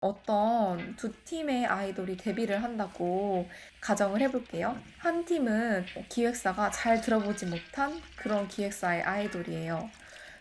어떤 두 팀의 아이돌이 데뷔를 한다고 가정을 해볼게요. 한 팀은 기획사가 잘 들어보지 못한 그런 기획사의 아이돌이에요.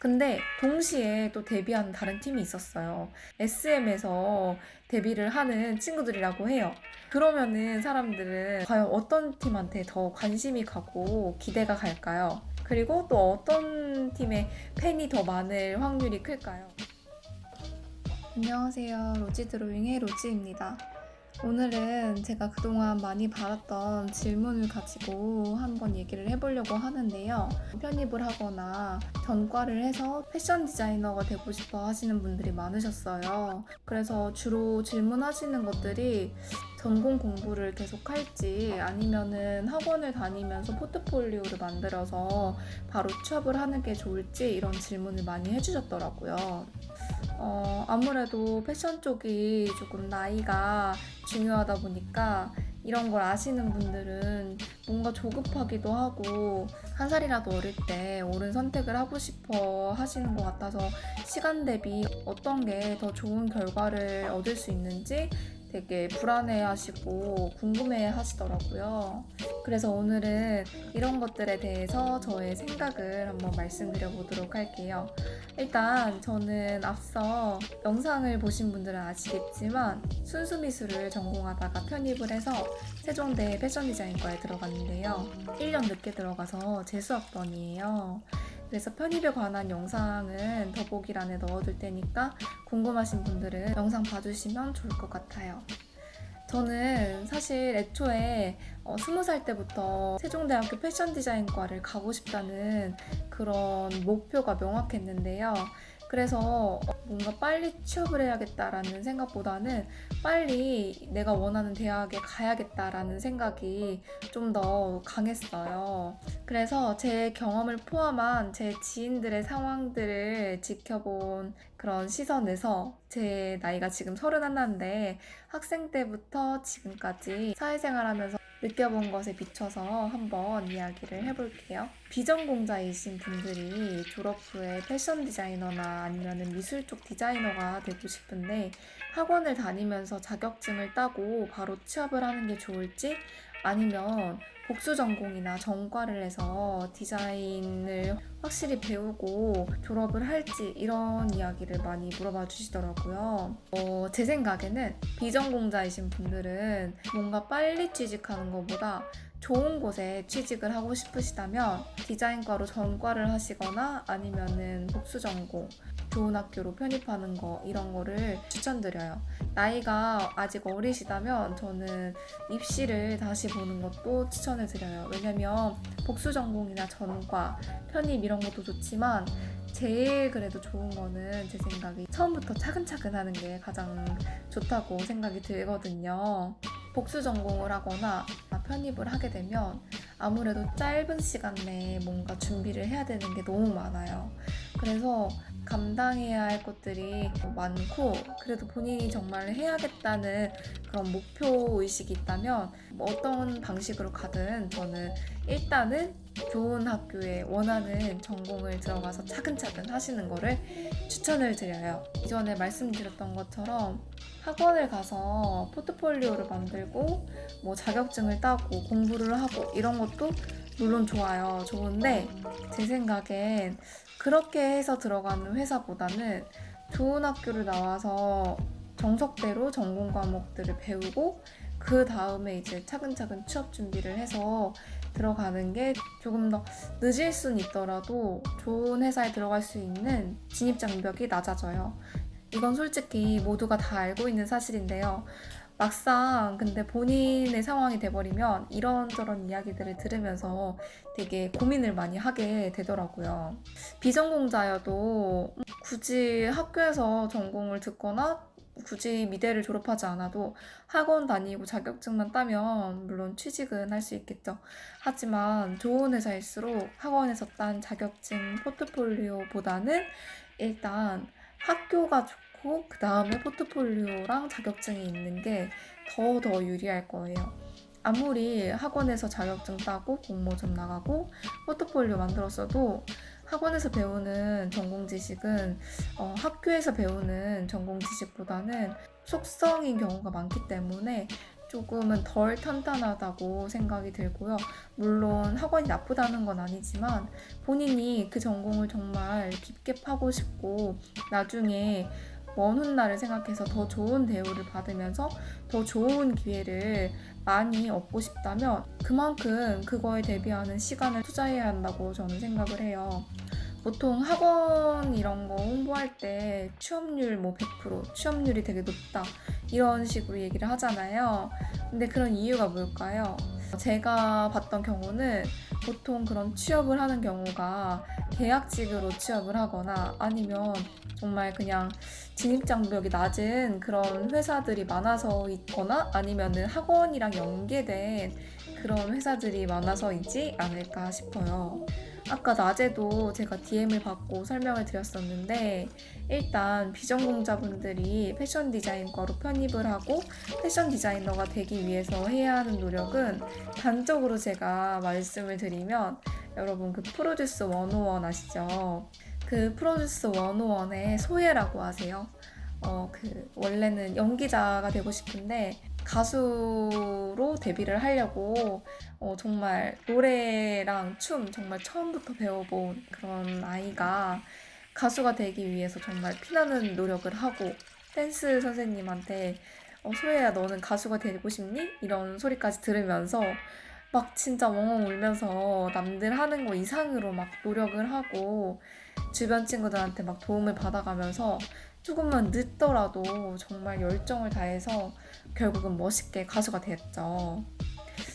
근데 동시에 또 데뷔하는 다른 팀이 있었어요. SM에서 데뷔를 하는 친구들이라고 해요. 그러면은 사람들은 과연 어떤 팀한테 더 관심이 가고 기대가 갈까요? 그리고 또 어떤 팀의 팬이 더 많을 확률이 클까요? 안녕하세요. 로지 드로잉의 로지입니다. 오늘은 제가 그동안 많이 받았던 질문을 가지고 한번 얘기를 해보려고 하는데요. 편입을 하거나 전과를 해서 패션 디자이너가 되고 싶어 하시는 분들이 많으셨어요. 그래서 주로 질문하시는 것들이 전공 공부를 계속 할지 아니면은 학원을 다니면서 포트폴리오를 만들어서 바로 취업을 하는 게 좋을지 이런 질문을 많이 해주셨더라고요. 어, 아무래도 패션 쪽이 조금 나이가 중요하다 보니까 이런 걸 아시는 분들은 뭔가 조급하기도 하고 한 살이라도 어릴 때 옳은 선택을 하고 싶어 하시는 것 같아서 시간 대비 어떤 게 더 좋은 결과를 얻을 수 있는지 되게 불안해 하시고 궁금해 하시더라고요. 그래서 오늘은 이런 것들에 대해서 저의 생각을 한번 말씀드려 보도록 할게요. 일단 저는 앞서 영상을 보신 분들은 아시겠지만 순수 미술을 전공하다가 편입을 해서 세종대 패션 디자인과에 들어갔는데요. 1년 늦게 들어가서 재수학번이에요. 그래서 편입에 관한 영상은 더보기란에 넣어둘 테니까 궁금하신 분들은 영상 봐주시면 좋을 것 같아요. 저는 사실 애초에 어, 20살 때부터 세종대학교 패션 디자인과를 가고 싶다는 그런 목표가 명확했는데요. 그래서 뭔가 빨리 취업을 해야겠다라는 생각보다는 빨리 내가 원하는 대학에 가야겠다라는 생각이 좀 더 강했어요. 그래서 제 경험을 포함한 제 지인들의 상황들을 지켜본 그런 시선에서 제 나이가 지금 서른 하나인데 학생 때부터 지금까지 사회생활 하면서 느껴본 것에 비춰서 한번 이야기를 해볼게요. 비전공자이신 분들이 졸업 후에 패션 디자이너나 아니면 미술 쪽 디자이너가 되고 싶은데 학원을 다니면서 자격증을 따고 바로 취업을 하는 게 좋을지 아니면 복수 전공이나 전과를 해서 디자인을 확실히 배우고 졸업을 할지 이런 이야기를 많이 물어봐 주시더라고요. 어, 제 생각에는 비전공자이신 분들은 뭔가 빨리 취직하는 것보다 좋은 곳에 취직을 하고 싶으시다면 디자인과로 전과를 하시거나 아니면은 복수 전공 좋은 학교로 편입하는 거 이런 거를 추천드려요. 나이가 아직 어리시다면 저는 입시를 다시 보는 것도 추천을 드려요. 왜냐면 복수 전공이나 전과, 편입 이런 것도 좋지만 제일 그래도 좋은 거는 제 생각에 처음부터 차근차근 하는 게 가장 좋다고 생각이 들거든요. 복수 전공을 하거나 편입을 하게 되면 아무래도 짧은 시간 내에 뭔가 준비를 해야 되는 게 너무 많아요. 그래서 감당해야 할 것들이 많고 그래도 본인이 정말 해야겠다는 그런 목표 의식이 있다면 뭐 어떤 방식으로 가든 저는 일단은 좋은 학교에 원하는 전공을 들어가서 차근차근 하시는 거를 추천을 드려요. 이전에 말씀드렸던 것처럼 학원을 가서 포트폴리오를 만들고 뭐 자격증을 따고 공부를 하고 이런 것도 물론 좋아요. 좋은데 제 생각엔 그렇게 해서 들어가는 회사보다는 좋은 학교를 나와서 정석대로 전공 과목들을 배우고 그 다음에 이제 차근차근 취업 준비를 해서 들어가는 게 조금 더 늦을 순 있더라도 좋은 회사에 들어갈 수 있는 진입 장벽이 낮아져요. 이건 솔직히 모두가 다 알고 있는 사실인데요. 막상 근데 본인의 상황이 돼버리면 이런저런 이야기들을 들으면서 되게 고민을 많이 하게 되더라고요. 비전공자여도 굳이 학교에서 전공을 듣거나 굳이 미대를 졸업하지 않아도 학원 다니고 자격증만 따면 물론 취직은 할 수 있겠죠. 하지만 좋은 회사일수록 학원에서 딴 자격증 포트폴리오보다는 일단 학교가 좋고 그 다음에 포트폴리오랑 자격증이 있는 게더더 유리할 거예요. 아무리 학원에서 자격증 따고 공모전 나가고 포트폴리오 만들었어도 학원에서 배우는 전공 지식은 어, 학교에서 배우는 전공 지식보다는 속성인 경우가 많기 때문에 조금은 덜 탄탄하다고 생각이 들고요. 물론 학원이 나쁘다는 건 아니지만 본인이 그 전공을 정말 깊게 파고 싶고 나중에 먼 훗날을 생각해서 더 좋은 대우를 받으면서 더 좋은 기회를 많이 얻고 싶다면 그만큼 그거에 대비하는 시간을 투자해야 한다고 저는 생각을 해요. 보통 학원 이런 거 홍보할 때 취업률 뭐 100%, 취업률이 되게 높다 이런 식으로 얘기를 하잖아요. 근데 그런 이유가 뭘까요? 제가 봤던 경우는 보통 그런 취업을 하는 경우가 계약직으로 취업을 하거나 아니면 정말 그냥 진입장벽이 낮은 그런 회사들이 많아서 있거나 아니면은 학원이랑 연계된 그런 회사들이 많아서이지 않을까 싶어요. 아까 낮에도 제가 DM을 받고 설명을 드렸었는데 일단 비전공자분들이 패션 디자인과로 편입을 하고 패션 디자이너가 되기 위해서 해야 하는 노력은 단적으로 제가 말씀을 드리면 여러분 그 프로듀스 101 아시죠? 그 프로듀스 101의 소예라고 하세요. 어, 그 원래는 연기자가 되고 싶은데 가수로 데뷔를 하려고 어, 정말 노래랑 춤 정말 처음부터 배워본 그런 아이가 가수가 되기 위해서 정말 피나는 노력을 하고 댄스 선생님한테 어, 소혜야 너는 가수가 되고 싶니? 이런 소리까지 들으면서 막 진짜 엉엉 울면서 남들 하는 거 이상으로 막 노력을 하고 주변 친구들한테 막 도움을 받아가면서 조금만 늦더라도 정말 열정을 다해서 결국은 멋있게 가수가 됐죠.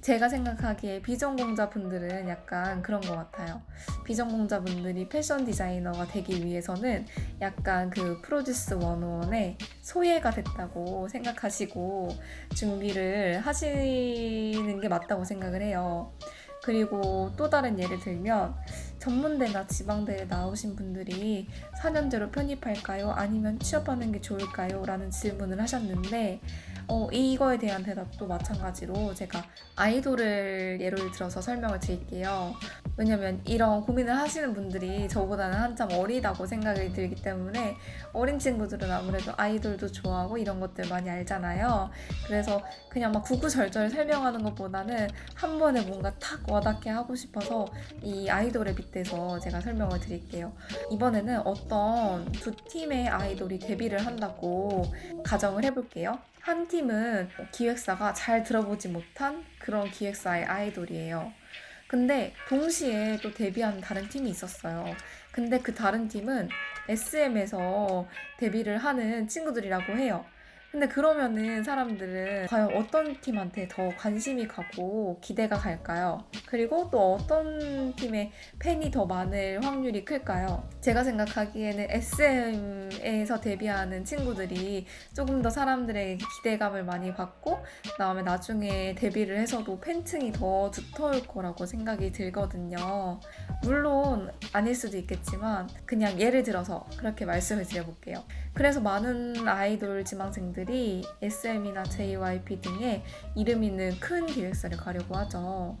제가 생각하기에 비전공자분들은 약간 그런 것 같아요. 비전공자분들이 패션 디자이너가 되기 위해서는 약간 그 프로듀스 101의 소예가 됐다고 생각하시고 준비를 하시는 게 맞다고 생각을 해요. 그리고 또 다른 예를 들면 전문대나 지방대에 나오신 분들이 4년제로 편입할까요? 아니면 취업하는 게 좋을까요? 라는 질문을 하셨는데 어, 이거에 대한 대답도 마찬가지로 제가 아이돌을 예를 들어서 설명을 드릴게요. 왜냐면 이런 고민을 하시는 분들이 저보다는 한참 어리다고 생각이 들기 때문에 어린 친구들은 아무래도 아이돌도 좋아하고 이런 것들 많이 알잖아요. 그래서 그냥 막 구구절절 설명하는 것보다는 한 번에 뭔가 탁 와닿게 하고 싶어서 이 아이돌 에 빗대서 제가 설명을 드릴게요. 이번에는 어떤 두 팀의 아이돌이 데뷔를 한다고 가정을 해볼게요. 한 팀은 기획사가 잘 들어보지 못한 그런 기획사의 아이돌이에요. 근데 동시에 또 데뷔한 다른 팀이 있었어요. 근데 그 다른 팀은 SM에서 데뷔를 하는 친구들이라고 해요. 근데 그러면은 사람들은 과연 어떤 팀한테 더 관심이 가고 기대가 갈까요? 그리고 또 어떤 팀의 팬이 더 많을 확률이 클까요? 제가 생각하기에는 SM에서 데뷔하는 친구들이 조금 더 사람들의 기대감을 많이 받고 그다음에 나중에 데뷔를 해서도 팬층이 더 두터울 거라고 생각이 들거든요. 물론 아닐 수도 있겠지만 그냥 예를 들어서 그렇게 말씀을 드려볼게요. 그래서 많은 아이돌 지망생들 이 SM이나 JYP 등의 이름 있는 큰 기획사를 가려고 하죠.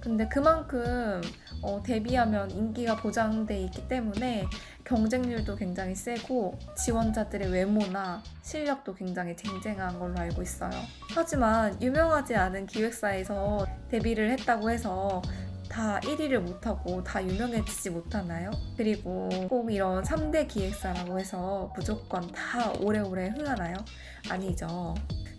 근데 그만큼 어, 데뷔하면 인기가 보장돼 있기 때문에 경쟁률도 굉장히 세고 지원자들의 외모나 실력도 굉장히 쟁쟁한 걸로 알고 있어요. 하지만 유명하지 않은 기획사에서 데뷔를 했다고 해서 다 1위를 못하고 다 유명해지지 못하나요? 그리고 꼭 이런 3대 기획사라고 해서 무조건 다 오래오래 흥하나요? 아니죠.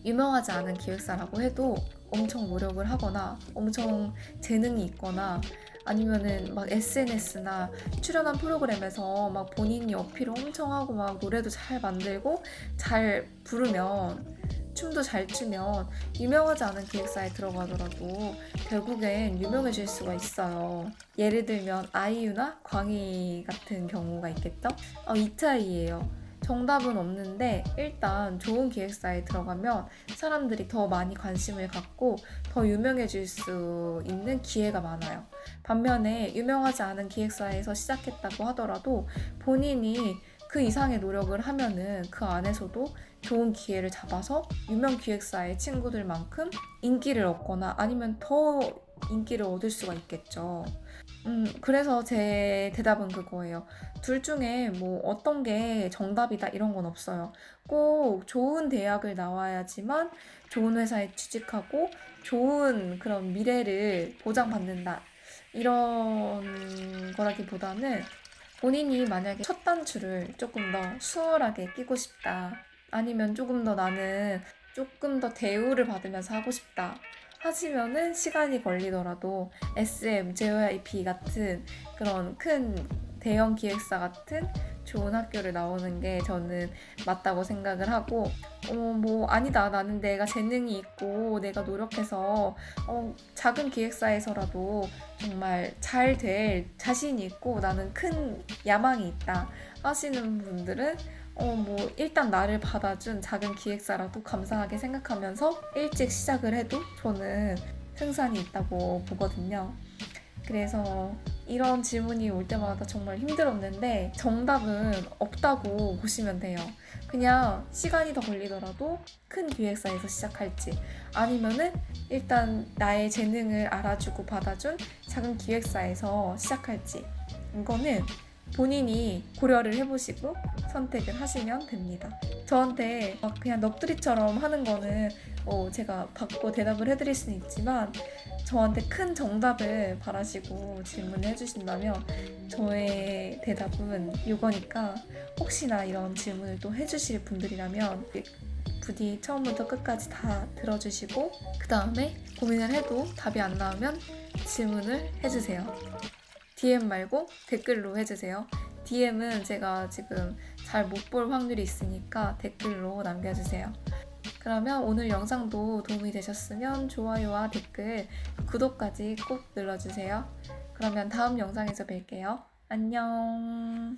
유명하지 않은 기획사라고 해도 엄청 노력을 하거나 엄청 재능이 있거나 아니면은 막 SNS나 출연한 프로그램에서 막 본인이 어필을 엄청 하고 막 노래도 잘 만들고 잘 부르면 춤도 잘 추면 유명하지 않은 기획사에 들어가더라도 결국엔 유명해질 수가 있어요. 예를 들면 아이유나 광희 같은 경우가 있겠죠? 어, 이 차이예요. 정답은 없는데 일단 좋은 기획사에 들어가면 사람들이 더 많이 관심을 갖고 더 유명해질 수 있는 기회가 많아요. 반면에 유명하지 않은 기획사에서 시작했다고 하더라도 본인이 그 이상의 노력을 하면은 그 안에서도 좋은 기회를 잡아서 유명 기획사의 친구들만큼 인기를 얻거나 아니면 더 인기를 얻을 수가 있겠죠. 음, 그래서 제 대답은 그거예요. 둘 중에 뭐 어떤 게 정답이다 이런 건 없어요. 꼭 좋은 대학을 나와야지만 좋은 회사에 취직하고 좋은 그런 미래를 보장받는다. 이런 거라기보다는 본인이 만약에 첫 단추를 조금 더 수월하게 끼고 싶다. 아니면 조금 더 나는 조금 더 대우를 받으면서 하고 싶다. 하시면은 시간이 걸리더라도 SM, JYP 같은 그런 큰 대형 기획사 같은 좋은 학교를 나오는 게 저는 맞다고 생각을 하고 어 뭐 아니다 나는 내가 재능이 있고 내가 노력해서 어 작은 기획사에서라도 정말 잘 될 자신이 있고 나는 큰 야망이 있다 하시는 분들은 어 뭐 일단 나를 받아준 작은 기획사라도 감사하게 생각하면서 일찍 시작을 해도 저는 승산이 있다고 보거든요. 그래서 이런 질문이 올 때마다 정말 힘들었는데 정답은 없다고 보시면 돼요. 그냥 시간이 더 걸리더라도 큰 기획사에서 시작할지 아니면은 일단 나의 재능을 알아주고 받아준 작은 기획사에서 시작할지 이거는 본인이 고려를 해보시고 선택을 하시면 됩니다. 저한테 막 그냥 넋두리처럼 하는 거는 어 제가 받고 대답을 해드릴 수는 있지만 저한테 큰 정답을 바라시고 질문을 해주신다면 저의 대답은 이거니까 혹시나 이런 질문을 또 해주실 분들이라면 부디 처음부터 끝까지 다 들어주시고 그 다음에 고민을 해도 답이 안 나오면 질문을 해주세요. DM 말고 댓글로 해주세요. DM은 제가 지금 잘 못 볼 확률이 있으니까 댓글로 남겨주세요. 그러면 오늘 영상도 도움이 되셨으면 좋아요와 댓글, 구독까지 꼭 눌러주세요. 그러면 다음 영상에서 뵐게요. 안녕.